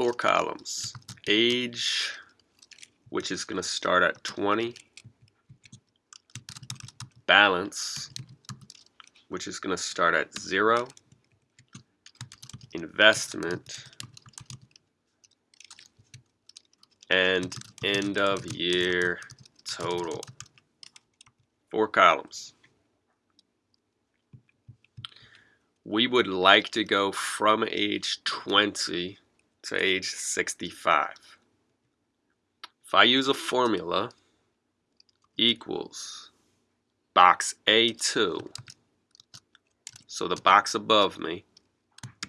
four columns. Age, which is going to start at 20. Balance, which is going to start at 0. Investment, and end of year total. Four columns. We would like to go from age 20 to age 65. If I use a formula equals box A2, so the box above me,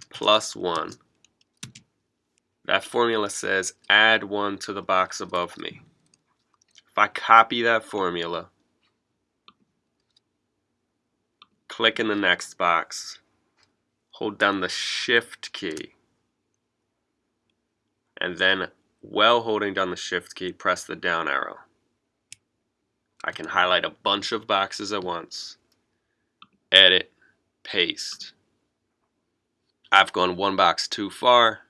plus 1, that formula says add 1 to the box above me. If I copy that formula, click in the next box, hold down the shift key, and then while holding down the shift key, press the down arrow. I can highlight a bunch of boxes at once, edit, paste. I've gone one box too far,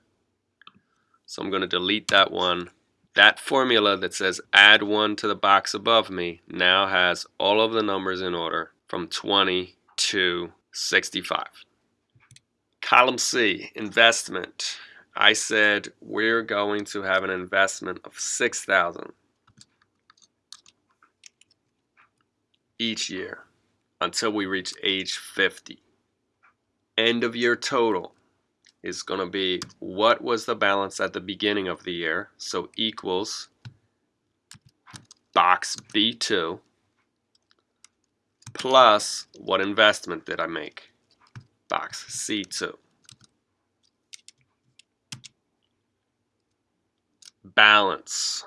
so I'm going to delete that one. That formula that says add one to the box above me now has all of the numbers in order from 20 to 65. Column C, investment. I said we're going to have an investment of 6000 each year until we reach age 50. End of year total is going to be what was the balance at the beginning of the year, so equals box B2 plus what investment did I make, box C2. Balance.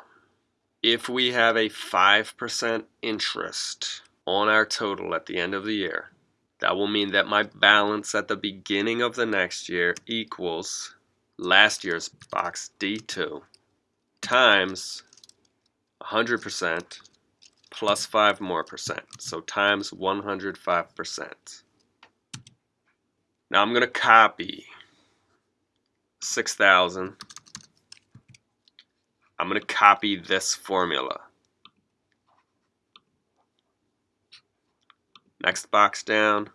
If we have a 5% interest on our total at the end of the year, that will mean that my balance at the beginning of the next year equals last year's box D2 times 100% plus 5 more percent. So times 105%. Now I'm going to copy 6,000. I'm going to copy this formula. Next box down.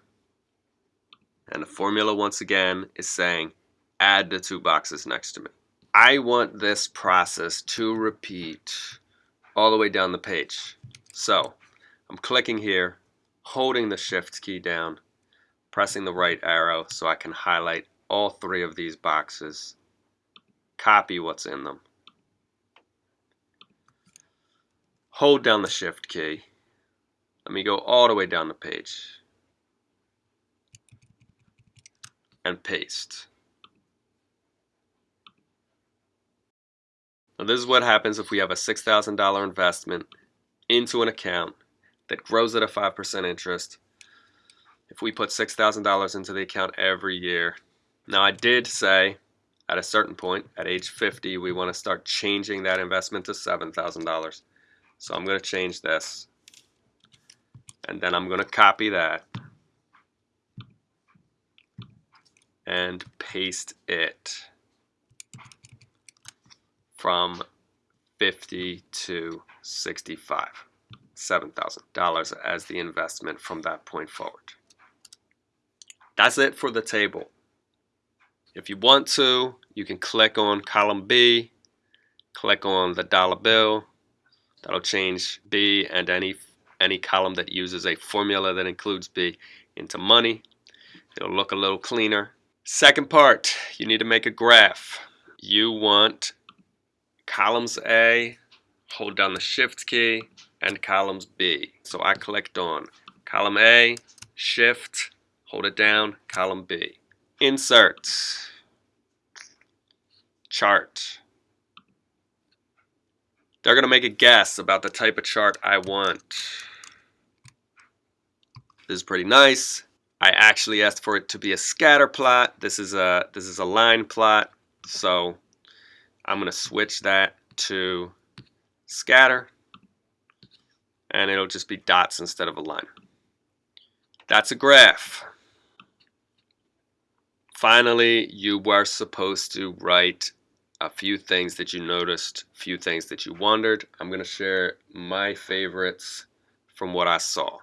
And the formula once again is saying add the two boxes next to me. I want this process to repeat all the way down the page. So I'm clicking here, holding the shift key down, pressing the right arrow so I can highlight all three of these boxes, copy what's in them. Hold down the shift key, let me go all the way down the page and paste. Now this is what happens if we have a $6,000 investment into an account that grows at a 5% interest. If we put $6,000 into the account every year. Now I did say at a certain point, at age 50, we want to start changing that investment to $7,000. So I'm going to change this and then I'm going to copy that and paste it from 50 to 65 $7,000 as the investment from that point forward. That's it for the table. If you want to, you can click on column B, click on the dollar bill. That'll change B and any any column that uses a formula that includes B into money. It'll look a little cleaner. Second part, you need to make a graph. You want columns A, hold down the shift key, and columns B. So I clicked on column A, shift, hold it down, column B. Insert, chart. They're going to make a guess about the type of chart I want. This is pretty nice. I actually asked for it to be a scatter plot. This is a this is a line plot. So I'm going to switch that to scatter and it'll just be dots instead of a line. That's a graph. Finally, you were supposed to write a few things that you noticed, few things that you wondered. I'm going to share my favorites from what I saw.